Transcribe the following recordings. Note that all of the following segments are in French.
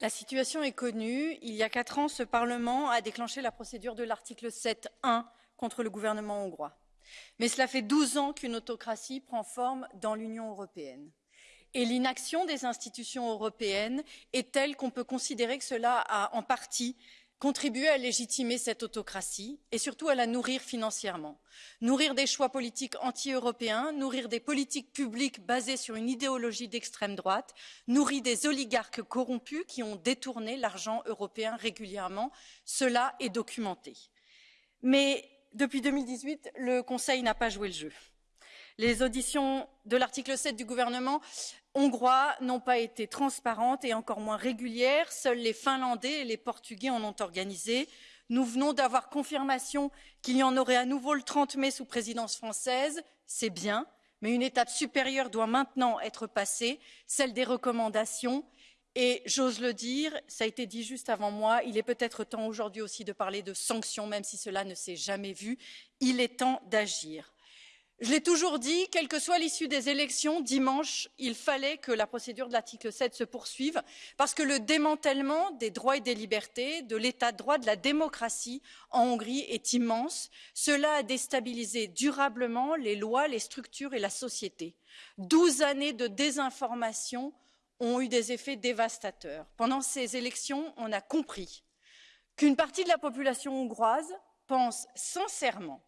La situation est connue. Il y a quatre ans, ce Parlement a déclenché la procédure de l'article 7.1 contre le gouvernement hongrois. Mais cela fait 12 ans qu'une autocratie prend forme dans l'Union européenne. Et l'inaction des institutions européennes est telle qu'on peut considérer que cela a en partie contribué à légitimer cette autocratie et surtout à la nourrir financièrement. Nourrir des choix politiques anti-européens, nourrir des politiques publiques basées sur une idéologie d'extrême droite, nourrir des oligarques corrompus qui ont détourné l'argent européen régulièrement. Cela est documenté. Mais depuis 2018, le Conseil n'a pas joué le jeu. Les auditions de l'article 7 du gouvernement hongrois n'ont pas été transparentes et encore moins régulières. Seuls les Finlandais et les Portugais en ont organisé. Nous venons d'avoir confirmation qu'il y en aurait à nouveau le 30 mai sous présidence française. C'est bien, mais une étape supérieure doit maintenant être passée, celle des recommandations. Et j'ose le dire, ça a été dit juste avant moi, il est peut-être temps aujourd'hui aussi de parler de sanctions, même si cela ne s'est jamais vu. Il est temps d'agir. Je l'ai toujours dit, quelle que soit l'issue des élections, dimanche, il fallait que la procédure de l'article 7 se poursuive, parce que le démantèlement des droits et des libertés, de l'état de droit, de la démocratie en Hongrie est immense. Cela a déstabilisé durablement les lois, les structures et la société. Douze années de désinformation ont eu des effets dévastateurs. Pendant ces élections, on a compris qu'une partie de la population hongroise pense sincèrement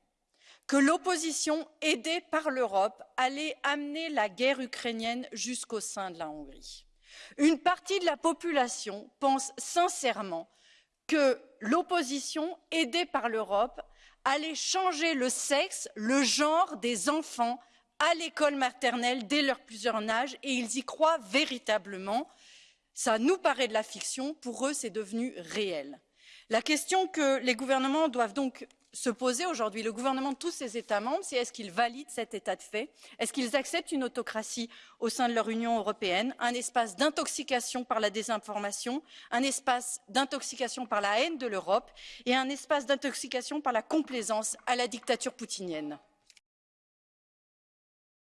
que l'opposition aidée par l'Europe allait amener la guerre ukrainienne jusqu'au sein de la Hongrie. Une partie de la population pense sincèrement que l'opposition aidée par l'Europe allait changer le sexe, le genre des enfants à l'école maternelle dès leur plus jeune âge et ils y croient véritablement. Ça nous paraît de la fiction, pour eux c'est devenu réel. La question que les gouvernements doivent donc se poser aujourd'hui, le gouvernement de tous ces États membres, c'est est-ce qu'ils valident cet état de fait? Est-ce qu'ils acceptent une autocratie au sein de leur Union européenne, un espace d'intoxication par la désinformation, un espace d'intoxication par la haine de l'Europe et un espace d'intoxication par la complaisance à la dictature poutinienne?